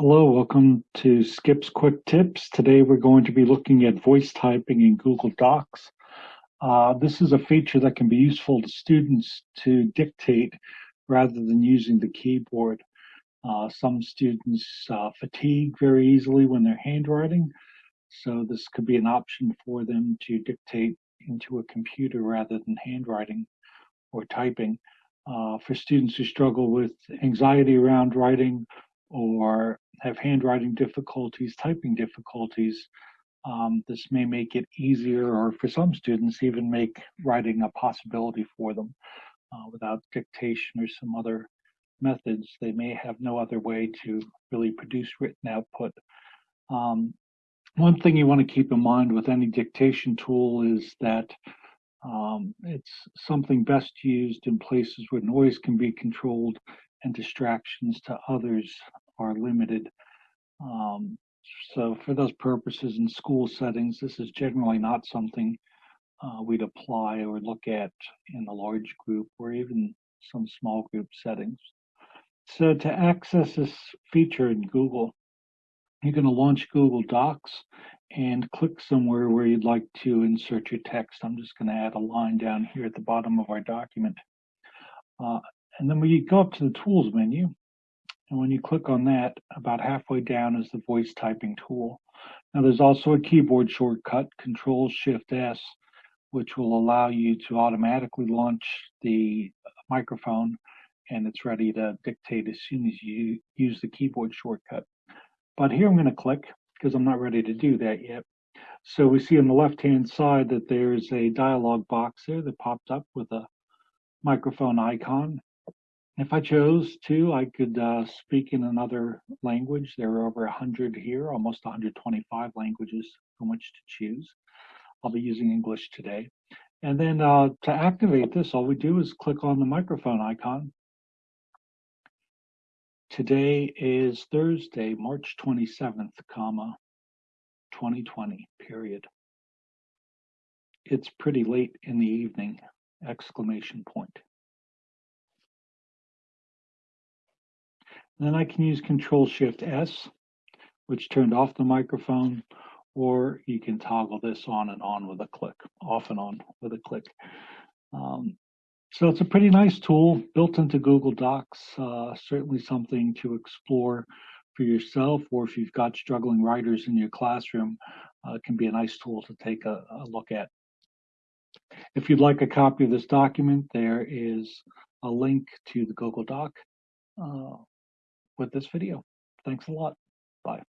Hello, welcome to Skip's Quick Tips. Today we're going to be looking at voice typing in Google Docs. Uh, this is a feature that can be useful to students to dictate rather than using the keyboard. Uh, some students uh, fatigue very easily when they're handwriting, so this could be an option for them to dictate into a computer rather than handwriting or typing. Uh, for students who struggle with anxiety around writing or have handwriting difficulties, typing difficulties, um, this may make it easier, or for some students, even make writing a possibility for them. Uh, without dictation or some other methods, they may have no other way to really produce written output. Um, one thing you want to keep in mind with any dictation tool is that um, it's something best used in places where noise can be controlled and distractions to others are limited. Um, so for those purposes in school settings, this is generally not something uh, we'd apply or look at in a large group or even some small group settings. So to access this feature in Google, you're going to launch Google Docs and click somewhere where you'd like to insert your text. I'm just going to add a line down here at the bottom of our document. Uh, and then when you go up to the Tools menu, and when you click on that, about halfway down is the voice typing tool. Now there's also a keyboard shortcut, Control Shift S, which will allow you to automatically launch the microphone and it's ready to dictate as soon as you use the keyboard shortcut. But here I'm going to click because I'm not ready to do that yet. So we see on the left hand side that there's a dialog box there that popped up with a microphone icon. If I chose to, I could uh, speak in another language. There are over 100 here, almost 125 languages from which to choose. I'll be using English today. And then uh, to activate this, all we do is click on the microphone icon. Today is Thursday, March 27th, comma, 2020, period. It's pretty late in the evening, exclamation point. Then I can use Control Shift S, which turned off the microphone, or you can toggle this on and on with a click, off and on with a click. Um, so it's a pretty nice tool built into Google Docs, uh, certainly something to explore for yourself, or if you've got struggling writers in your classroom, uh, it can be a nice tool to take a, a look at. If you'd like a copy of this document, there is a link to the Google Doc. Uh, with this video. Thanks a lot. Bye.